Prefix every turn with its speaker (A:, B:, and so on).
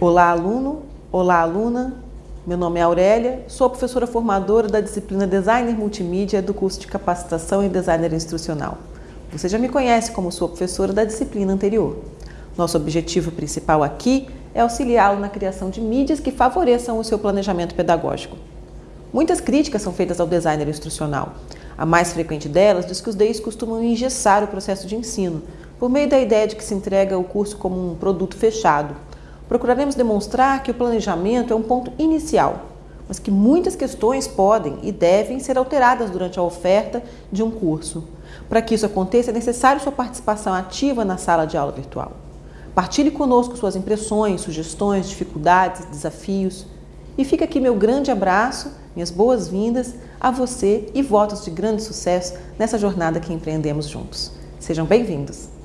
A: Olá, aluno. Olá, aluna. Meu nome é Aurélia, sou professora formadora da disciplina Designer Multimídia do curso de Capacitação em Designer Instrucional. Você já me conhece como sua professora da disciplina anterior. Nosso objetivo principal aqui é auxiliá-lo na criação de mídias que favoreçam o seu planejamento pedagógico. Muitas críticas são feitas ao designer instrucional. A mais frequente delas diz que os DEIs costumam engessar o processo de ensino, por meio da ideia de que se entrega o curso como um produto fechado, procuraremos demonstrar que o planejamento é um ponto inicial, mas que muitas questões podem e devem ser alteradas durante a oferta de um curso. Para que isso aconteça, é necessário sua participação ativa na sala de aula virtual. Partilhe conosco suas impressões, sugestões, dificuldades, desafios. E fica aqui meu grande abraço, minhas boas-vindas a você e votos de grande sucesso nessa jornada que empreendemos juntos. Sejam bem-vindos!